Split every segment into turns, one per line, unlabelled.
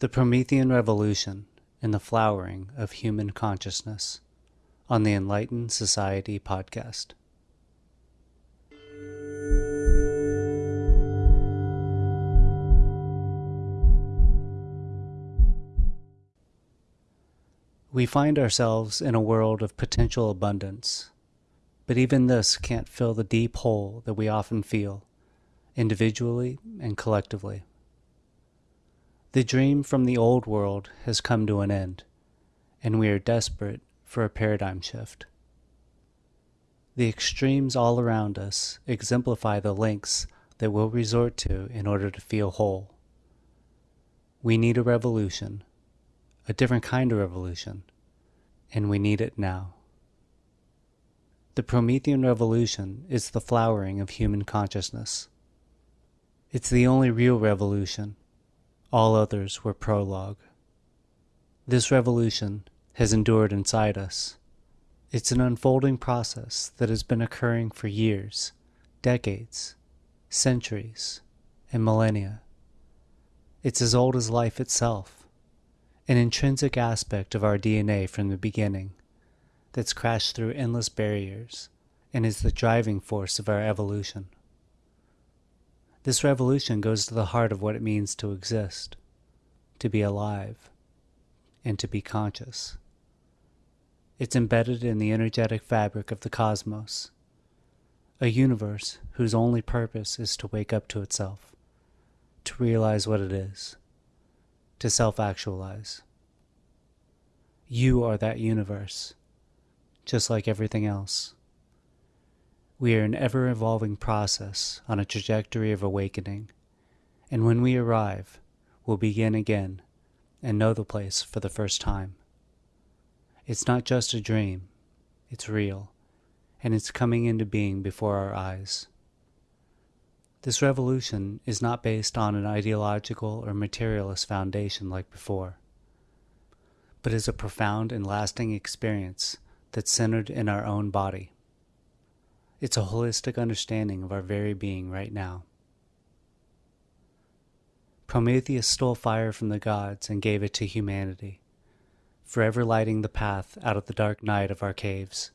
The Promethean Revolution and the Flowering of Human Consciousness on the Enlightened Society podcast. We find ourselves in a world of potential abundance, but even this can't fill the deep hole that we often feel, individually and collectively. The dream from the old world has come to an end, and we are desperate for a paradigm shift. The extremes all around us exemplify the lengths that we'll resort to in order to feel whole. We need a revolution, a different kind of revolution, and we need it now. The Promethean Revolution is the flowering of human consciousness. It's the only real revolution all others were prologue. This revolution has endured inside us. It's an unfolding process that has been occurring for years, decades, centuries, and millennia. It's as old as life itself, an intrinsic aspect of our DNA from the beginning that's crashed through endless barriers and is the driving force of our evolution. This revolution goes to the heart of what it means to exist, to be alive, and to be conscious. It's embedded in the energetic fabric of the cosmos, a universe whose only purpose is to wake up to itself, to realize what it is, to self actualize. You are that universe, just like everything else. We are an ever evolving process on a trajectory of awakening, and when we arrive, we'll begin again and know the place for the first time. It's not just a dream, it's real, and it's coming into being before our eyes. This revolution is not based on an ideological or materialist foundation like before, but is a profound and lasting experience that's centered in our own body. It's a holistic understanding of our very being right now. Prometheus stole fire from the gods and gave it to humanity, forever lighting the path out of the dark night of our caves.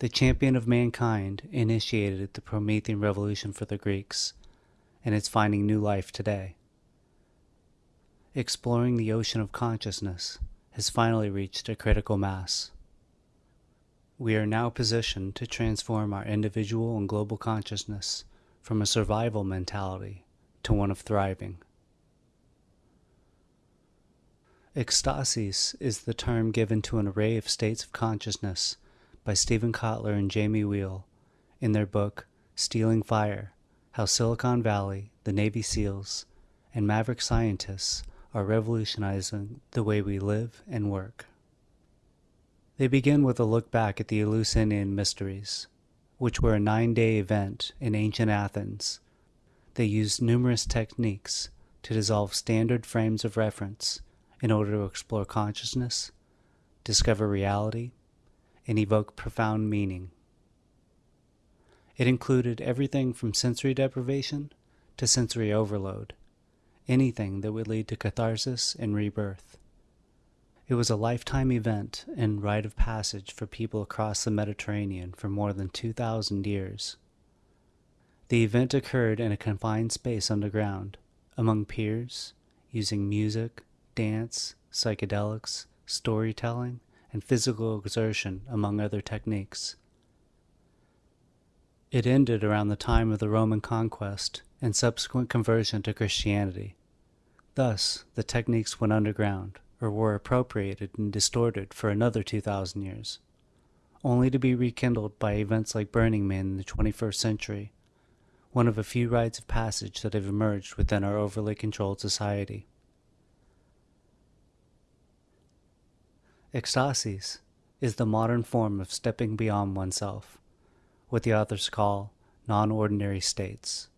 The champion of mankind initiated the Promethean revolution for the Greeks, and it's finding new life today. Exploring the ocean of consciousness has finally reached a critical mass. We are now positioned to transform our individual and global consciousness from a survival mentality to one of thriving. Ecstasis is the term given to an array of states of consciousness by Steven Kotler and Jamie Wheal in their book Stealing Fire How Silicon Valley, the Navy SEALs, and maverick scientists are revolutionizing the way we live and work. They begin with a look back at the Eleusinian Mysteries, which were a nine day event in ancient Athens. They used numerous techniques to dissolve standard frames of reference in order to explore consciousness, discover reality, and evoke profound meaning. It included everything from sensory deprivation to sensory overload, anything that would lead to catharsis and rebirth. It was a lifetime event and rite of passage for people across the Mediterranean for more than 2,000 years. The event occurred in a confined space underground, among peers, using music, dance, psychedelics, storytelling, and physical exertion, among other techniques. It ended around the time of the Roman conquest and subsequent conversion to Christianity. Thus, the techniques went underground or were appropriated and distorted for another 2,000 years, only to be rekindled by events like Burning Man in the 21st century, one of a few rites of passage that have emerged within our overly controlled society. Ecstasis is the modern form of stepping beyond oneself, what the authors call non ordinary states.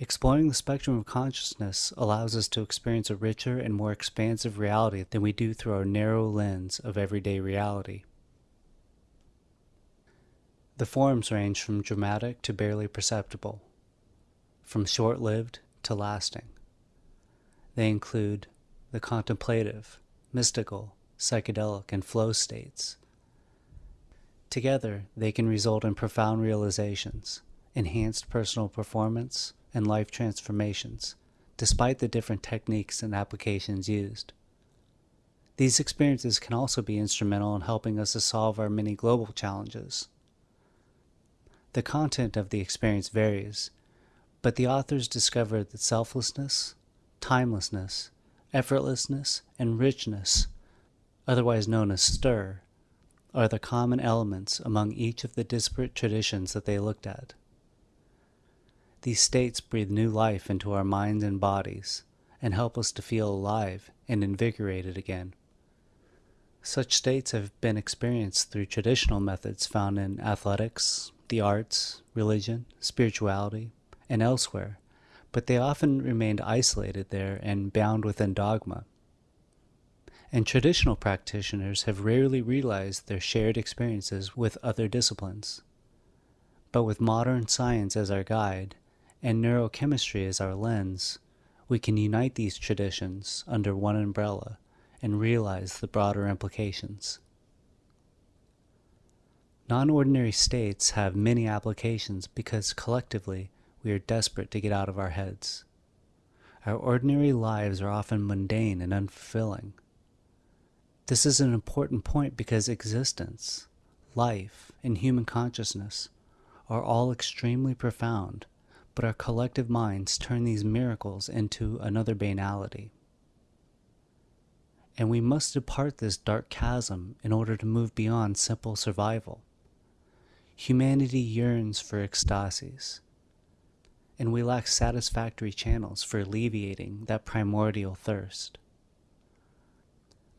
Exploring the spectrum of consciousness allows us to experience a richer and more expansive reality than we do through our narrow lens of everyday reality. The forms range from dramatic to barely perceptible, from short lived to lasting. They include the contemplative, mystical, psychedelic, and flow states. Together, they can result in profound realizations, enhanced personal performance, and life transformations, despite the different techniques and applications used. These experiences can also be instrumental in helping us to solve our many global challenges. The content of the experience varies, but the authors discovered that selflessness, timelessness, effortlessness, and richness, otherwise known as STER, are the common elements among each of the disparate traditions that they looked at. These states breathe new life into our minds and bodies and help us to feel alive and invigorated again. Such states have been experienced through traditional methods found in athletics, the arts, religion, spirituality, and elsewhere, but they often remained isolated there and bound within dogma. And traditional practitioners have rarely realized their shared experiences with other disciplines. But with modern science as our guide and neurochemistry as our lens, we can unite these traditions under one umbrella and realize the broader implications. Non-ordinary states have many applications because collectively we are desperate to get out of our heads. Our ordinary lives are often mundane and unfulfilling. This is an important point because existence, life, and human consciousness are all extremely profound, but our collective minds turn these miracles into another banality and we must depart this dark chasm in order to move beyond simple survival. Humanity yearns for ecstasis, and we lack satisfactory channels for alleviating that primordial thirst.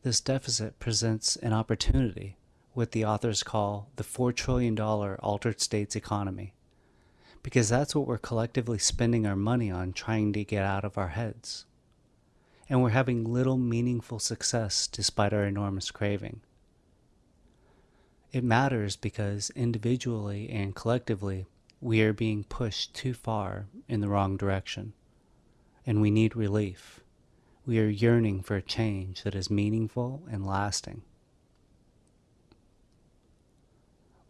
This deficit presents an opportunity, what the authors call the $4 trillion altered states economy, because that's what we're collectively spending our money on trying to get out of our heads and we're having little meaningful success despite our enormous craving. It matters because individually and collectively, we are being pushed too far in the wrong direction, and we need relief. We are yearning for a change that is meaningful and lasting.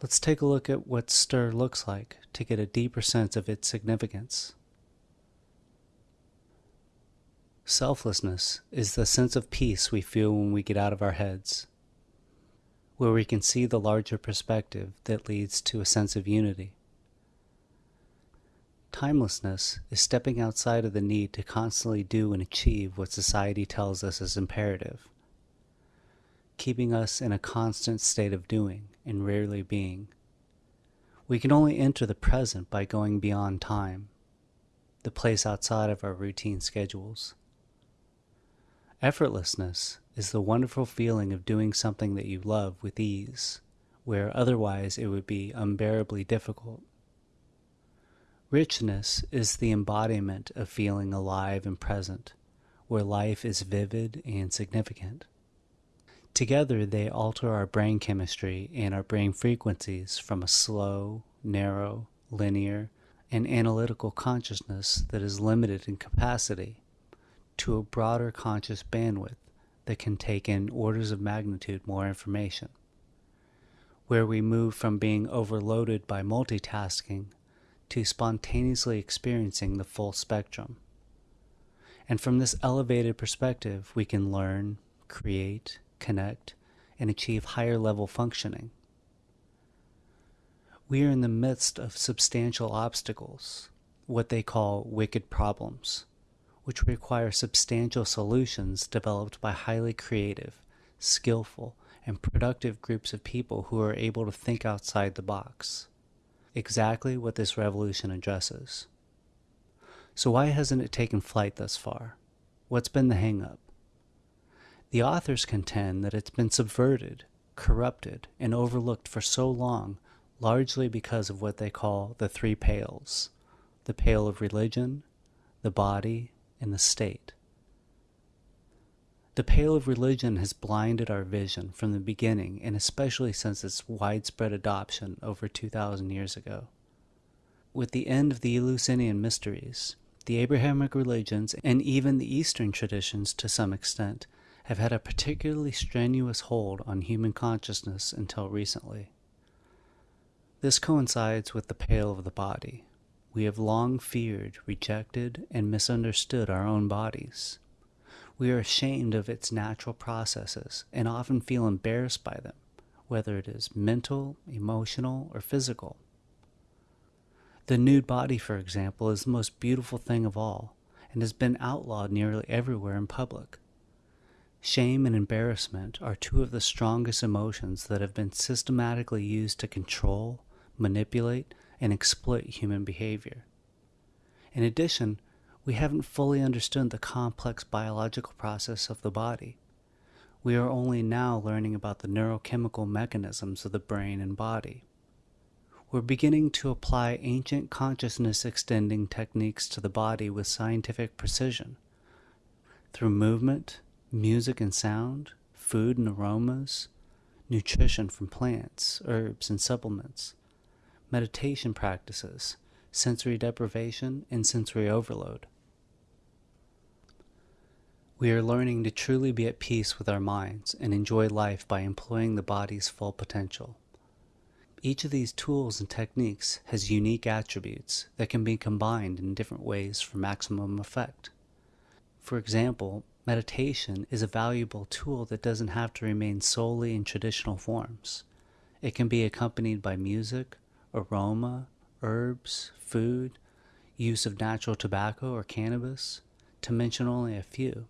Let's take a look at what STER looks like to get a deeper sense of its significance. Selflessness is the sense of peace we feel when we get out of our heads, where we can see the larger perspective that leads to a sense of unity. Timelessness is stepping outside of the need to constantly do and achieve what society tells us is imperative, keeping us in a constant state of doing and rarely being. We can only enter the present by going beyond time, the place outside of our routine schedules. Effortlessness is the wonderful feeling of doing something that you love with ease, where otherwise it would be unbearably difficult. Richness is the embodiment of feeling alive and present, where life is vivid and significant. Together, they alter our brain chemistry and our brain frequencies from a slow, narrow, linear, and analytical consciousness that is limited in capacity to a broader conscious bandwidth that can take in orders of magnitude more information, where we move from being overloaded by multitasking to spontaneously experiencing the full spectrum. And from this elevated perspective, we can learn, create, connect, and achieve higher level functioning. We are in the midst of substantial obstacles, what they call wicked problems which require substantial solutions developed by highly creative, skillful, and productive groups of people who are able to think outside the box. Exactly what this revolution addresses. So why hasn't it taken flight thus far? What's been the hangup? The authors contend that it's been subverted, corrupted, and overlooked for so long, largely because of what they call the three pales the pale of religion, the body, and the state. The pale of religion has blinded our vision from the beginning, and especially since its widespread adoption over 2,000 years ago. With the end of the Eleusinian mysteries, The Abrahamic religions and even the Eastern traditions to some extent have had a particularly strenuous hold on human consciousness until recently. This coincides with the pale of the body. We have long feared, rejected, and misunderstood our own bodies. We are ashamed of its natural processes and often feel embarrassed by them, whether it is mental, emotional, or physical. The nude body, for example, is the most beautiful thing of all and has been outlawed nearly everywhere in public. Shame and embarrassment are two of the strongest emotions that have been systematically used to control, manipulate, and exploit human behavior. In addition, we haven't fully understood the complex biological process of the body. We are only now learning about the neurochemical mechanisms of the brain and body. We're beginning to apply ancient consciousness extending techniques to the body with scientific precision. Through movement, music and sound, food and aromas, nutrition from plants, herbs, and supplements, meditation practices, sensory deprivation, and sensory overload. We are learning to truly be at peace with our minds and enjoy life by employing the body's full potential. Each of these tools and techniques has unique attributes that can be combined in different ways for maximum effect. For example, Meditation is a valuable tool that doesn't have to remain solely in traditional forms. It can be accompanied by music, aroma, herbs, food, use of natural tobacco or cannabis, to mention only a few.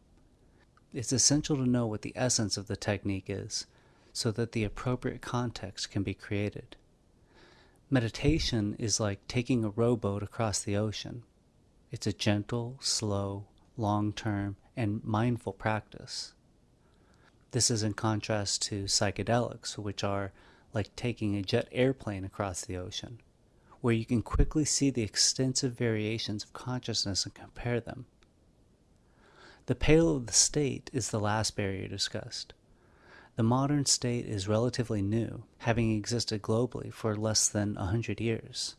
It's essential to know what the essence of the technique is so that the appropriate context can be created. Meditation is like taking a rowboat across the ocean. It's a gentle, slow, long-term, and mindful practice. This is in contrast to psychedelics, which are like taking a jet airplane across the ocean, where you can quickly see the extensive variations of consciousness and compare them. The pale of the state is the last barrier discussed. The modern state is relatively new, having existed globally for less than a hundred years.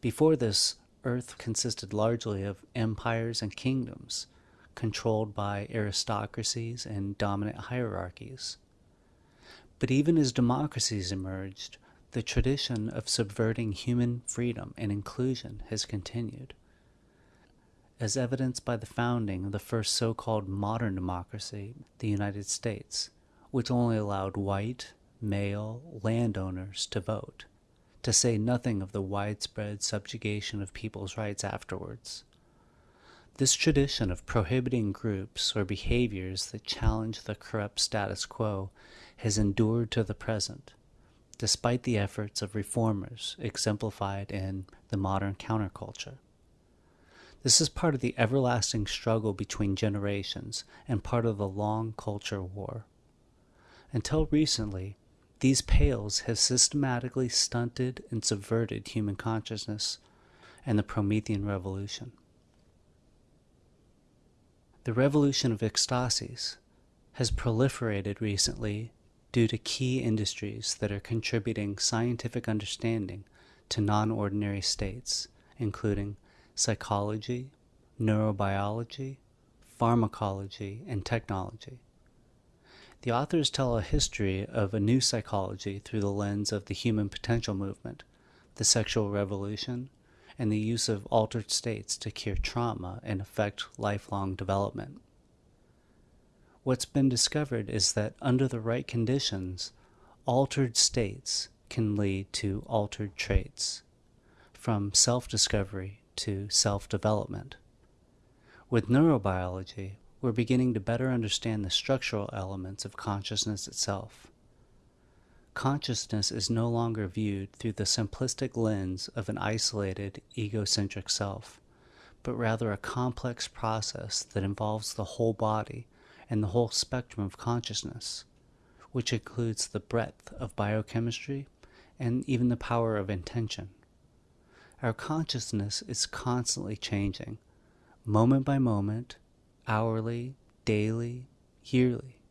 Before this, Earth consisted largely of empires and kingdoms, controlled by aristocracies and dominant hierarchies. But even as democracies emerged, the tradition of subverting human freedom and inclusion has continued. As evidenced by the founding of the first so-called modern democracy, the United States, which only allowed white, male landowners to vote, to say nothing of the widespread subjugation of people's rights afterwards. This tradition of prohibiting groups or behaviors that challenge the corrupt status quo has endured to the present, despite the efforts of reformers exemplified in the modern counterculture. This is part of the everlasting struggle between generations and part of the long culture war. Until recently, these pales have systematically stunted and subverted human consciousness and the Promethean revolution. The revolution of ecstasis has proliferated recently due to key industries that are contributing scientific understanding to non-ordinary states, including psychology, neurobiology, pharmacology, and technology. The authors tell a history of a new psychology through the lens of the human potential movement, the sexual revolution, and the use of altered states to cure trauma and affect lifelong development. What's been discovered is that under the right conditions, altered states can lead to altered traits, from self-discovery to self-development. With neurobiology, we're beginning to better understand the structural elements of consciousness itself. Consciousness is no longer viewed through the simplistic lens of an isolated, egocentric self, but rather a complex process that involves the whole body and the whole spectrum of consciousness, which includes the breadth of biochemistry and even the power of intention. Our consciousness is constantly changing, moment by moment, hourly, daily, yearly.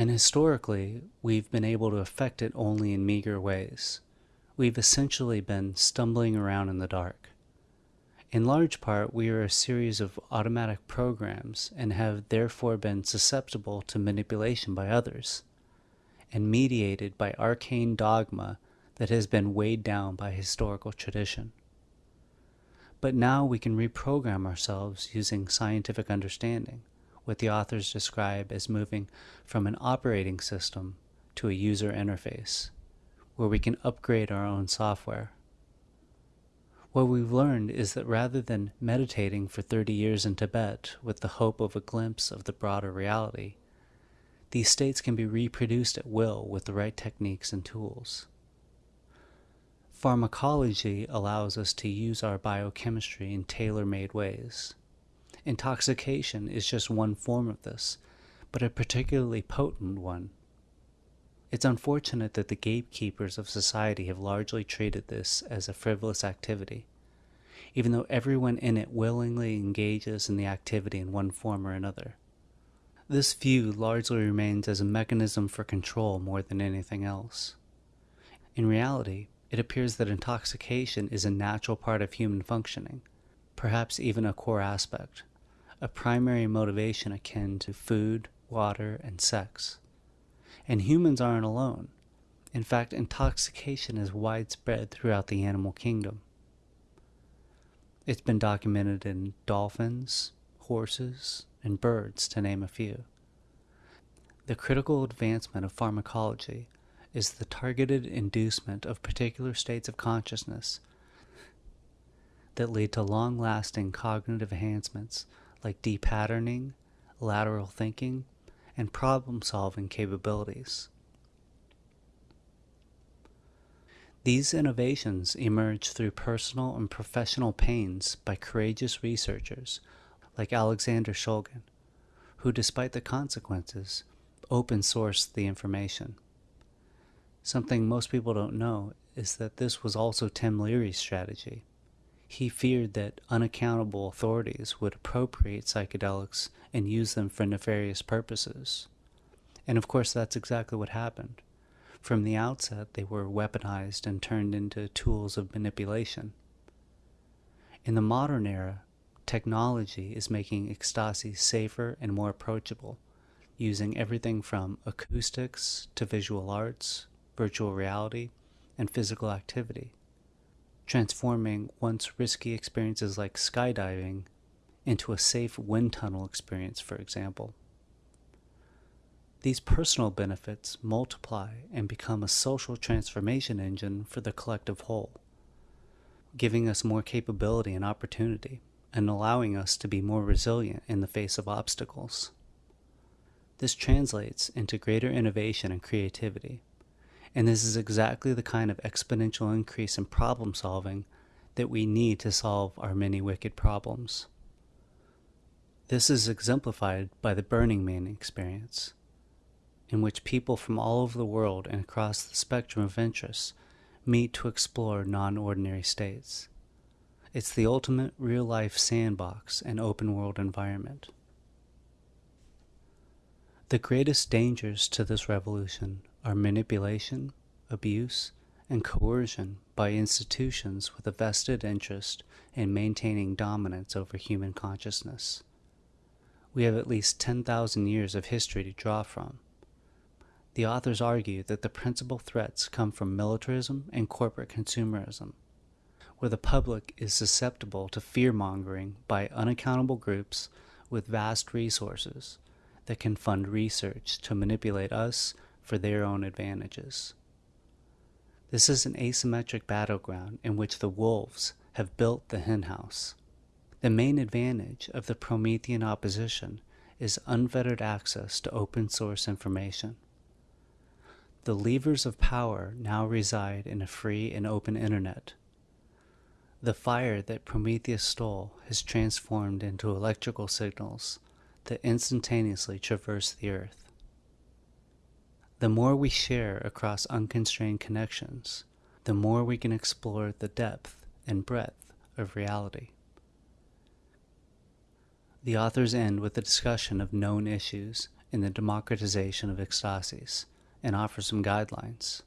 And historically, we've been able to affect it only in meager ways. We've essentially been stumbling around in the dark. In large part, we are a series of automatic programs and have therefore been susceptible to manipulation by others, and mediated by arcane dogma that has been weighed down by historical tradition. But now we can reprogram ourselves using scientific understanding, what the authors describe as moving from an operating system to a user interface, where we can upgrade our own software. What we've learned is that rather than meditating for 30 years in Tibet with the hope of a glimpse of the broader reality, these states can be reproduced at will with the right techniques and tools. Pharmacology allows us to use our biochemistry in tailor-made ways. Intoxication is just one form of this, but a particularly potent one. It's unfortunate that the gatekeepers of society have largely treated this as a frivolous activity, even though everyone in it willingly engages in the activity in one form or another. This view largely remains as a mechanism for control more than anything else. In reality, it appears that intoxication is a natural part of human functioning, perhaps even a core aspect, a primary motivation akin to food, water, and sex. And humans aren't alone. In fact, intoxication is widespread throughout the animal kingdom. It's been documented in dolphins, horses, and birds, to name a few. The critical advancement of pharmacology is the targeted inducement of particular states of consciousness that lead to long-lasting cognitive enhancements like depatterning, lateral thinking, and problem-solving capabilities. These innovations emerge through personal and professional pains by courageous researchers like Alexander Shulgin, who despite the consequences, open sourced the information. Something most people don't know is that this was also Tim Leary's strategy. He feared that unaccountable authorities would appropriate psychedelics and use them for nefarious purposes. And of course, that's exactly what happened. From the outset, they were weaponized and turned into tools of manipulation. In the modern era, technology is making ecstasy safer and more approachable, using everything from acoustics to visual arts virtual reality, and physical activity, transforming once risky experiences like skydiving into a safe wind tunnel experience, for example. These personal benefits multiply and become a social transformation engine for the collective whole, giving us more capability and opportunity, and allowing us to be more resilient in the face of obstacles. This translates into greater innovation and creativity, and this is exactly the kind of exponential increase in problem solving that we need to solve our many wicked problems. This is exemplified by the Burning Man experience, in which people from all over the world and across the spectrum of interests meet to explore non-ordinary states. It's the ultimate real-life sandbox and open-world environment. The greatest dangers to this revolution are manipulation, abuse, and coercion by institutions with a vested interest in maintaining dominance over human consciousness. We have at least 10,000 years of history to draw from. The authors argue that the principal threats come from militarism and corporate consumerism, where the public is susceptible to fear-mongering by unaccountable groups with vast resources that can fund research to manipulate us for their own advantages. This is an asymmetric battleground in which the wolves have built the henhouse. The main advantage of the Promethean opposition is unfettered access to open source information. The levers of power now reside in a free and open internet. The fire that Prometheus stole has transformed into electrical signals that instantaneously traverse the earth. The more we share across unconstrained connections, the more we can explore the depth and breadth of reality. The authors end with a discussion of known issues in the democratization of ecstasis and offer some guidelines.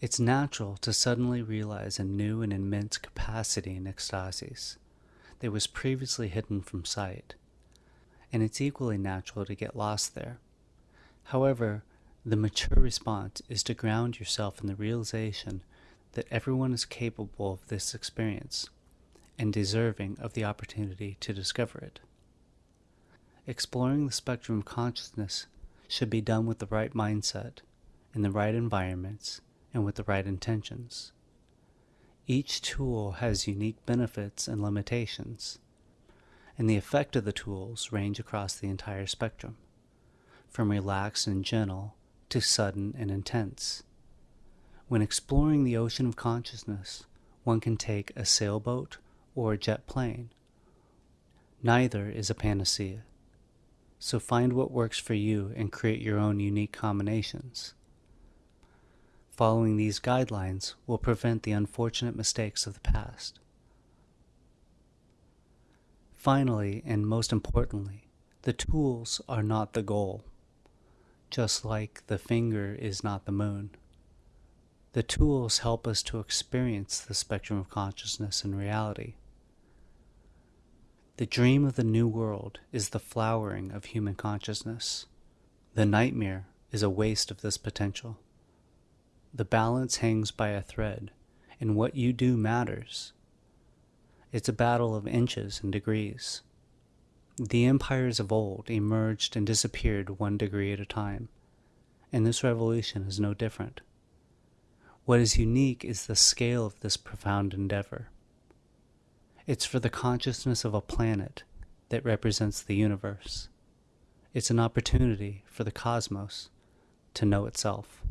It's natural to suddenly realize a new and immense capacity in ecstasis that was previously hidden from sight, and it's equally natural to get lost there. However, the mature response is to ground yourself in the realization that everyone is capable of this experience and deserving of the opportunity to discover it. Exploring the spectrum of consciousness should be done with the right mindset, in the right environments, and with the right intentions. Each tool has unique benefits and limitations, and the effect of the tools range across the entire spectrum, from relaxed and gentle to sudden and intense. When exploring the ocean of consciousness, one can take a sailboat or a jet plane. Neither is a panacea. So find what works for you and create your own unique combinations. Following these guidelines will prevent the unfortunate mistakes of the past. Finally, and most importantly, the tools are not the goal, just like the finger is not the moon. The tools help us to experience the spectrum of consciousness and reality. The dream of the new world is the flowering of human consciousness. The nightmare is a waste of this potential. The balance hangs by a thread, and what you do matters. It's a battle of inches and degrees. The empires of old emerged and disappeared one degree at a time, and this revolution is no different. What is unique is the scale of this profound endeavor. It's for the consciousness of a planet that represents the universe. It's an opportunity for the cosmos to know itself.